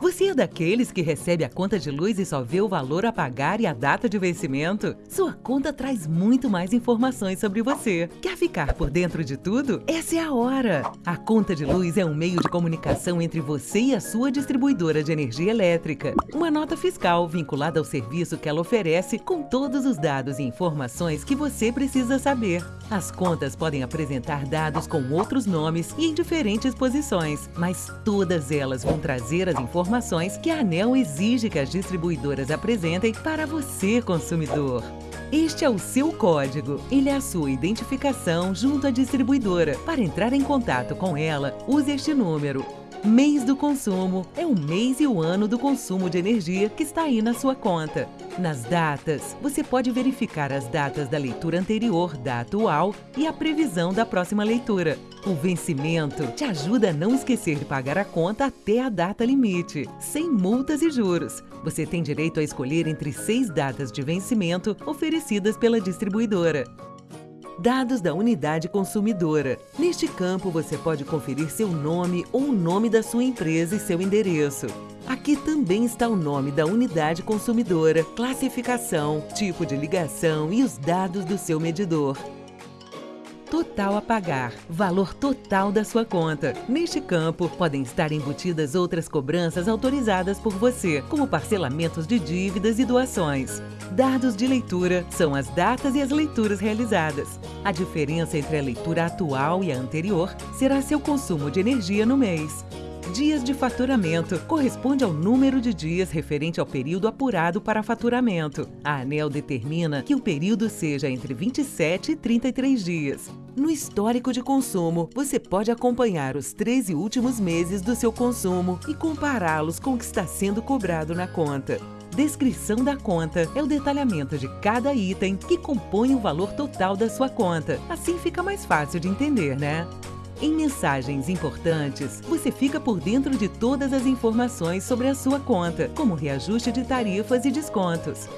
Você é daqueles que recebe a conta de luz e só vê o valor a pagar e a data de vencimento? Sua conta traz muito mais informações sobre você. Quer ficar por dentro de tudo? Essa é a hora! A conta de luz é um meio de comunicação entre você e a sua distribuidora de energia elétrica. Uma nota fiscal vinculada ao serviço que ela oferece com todos os dados e informações que você precisa saber. As contas podem apresentar dados com outros nomes e em diferentes posições, mas todas elas vão trazer as informações informações que a ANEL exige que as distribuidoras apresentem para você, consumidor. Este é o seu código. Ele é a sua identificação junto à distribuidora. Para entrar em contato com ela, use este número Mês do consumo é o mês e o ano do consumo de energia que está aí na sua conta. Nas datas, você pode verificar as datas da leitura anterior, da atual e a previsão da próxima leitura. O vencimento te ajuda a não esquecer de pagar a conta até a data limite, sem multas e juros. Você tem direito a escolher entre seis datas de vencimento oferecidas pela distribuidora. Dados da unidade consumidora. Neste campo, você pode conferir seu nome ou o nome da sua empresa e seu endereço. Aqui também está o nome da unidade consumidora, classificação, tipo de ligação e os dados do seu medidor total a pagar, valor total da sua conta. Neste campo, podem estar embutidas outras cobranças autorizadas por você, como parcelamentos de dívidas e doações. Dados de leitura são as datas e as leituras realizadas. A diferença entre a leitura atual e a anterior será seu consumo de energia no mês. Dias de faturamento corresponde ao número de dias referente ao período apurado para faturamento. A ANEL determina que o período seja entre 27 e 33 dias. No histórico de consumo, você pode acompanhar os 13 últimos meses do seu consumo e compará-los com o que está sendo cobrado na conta. Descrição da conta é o detalhamento de cada item que compõe o valor total da sua conta. Assim fica mais fácil de entender, né? Em mensagens importantes, você fica por dentro de todas as informações sobre a sua conta, como reajuste de tarifas e descontos.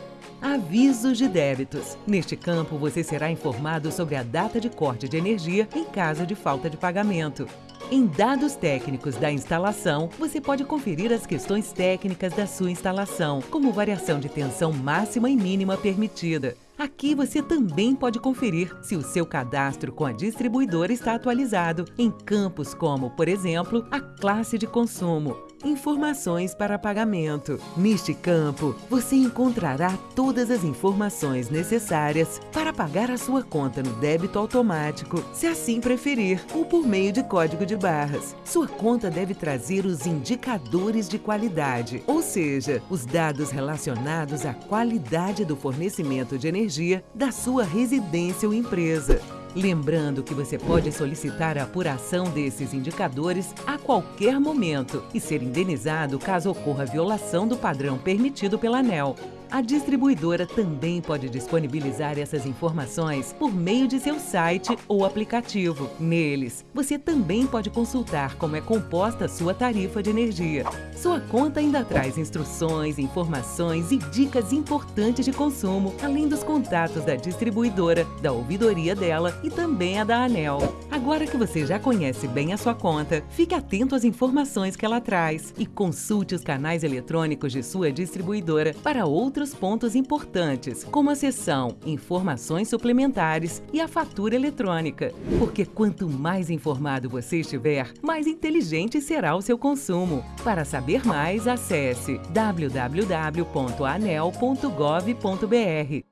Avisos de débitos. Neste campo, você será informado sobre a data de corte de energia em caso de falta de pagamento. Em dados técnicos da instalação, você pode conferir as questões técnicas da sua instalação, como variação de tensão máxima e mínima permitida. Aqui você também pode conferir se o seu cadastro com a distribuidora está atualizado em campos como, por exemplo, a classe de consumo, informações para pagamento. Neste campo, você encontrará todas as informações necessárias para pagar a sua conta no débito automático, se assim preferir, ou por meio de código de barras. Sua conta deve trazer os indicadores de qualidade, ou seja, os dados relacionados à qualidade do fornecimento de energia da sua residência ou empresa. Lembrando que você pode solicitar a apuração desses indicadores a qualquer momento e ser indenizado caso ocorra violação do padrão permitido pela ANEL. A distribuidora também pode disponibilizar essas informações por meio de seu site ou aplicativo. Neles, você também pode consultar como é composta a sua tarifa de energia. Sua conta ainda traz instruções, informações e dicas importantes de consumo, além dos contatos da distribuidora, da ouvidoria dela e também a da ANEL. Agora que você já conhece bem a sua conta, fique atento às informações que ela traz e consulte os canais eletrônicos de sua distribuidora para outros outros pontos importantes, como a seção Informações Suplementares e a fatura eletrônica. Porque quanto mais informado você estiver, mais inteligente será o seu consumo. Para saber mais, acesse www.anel.gov.br.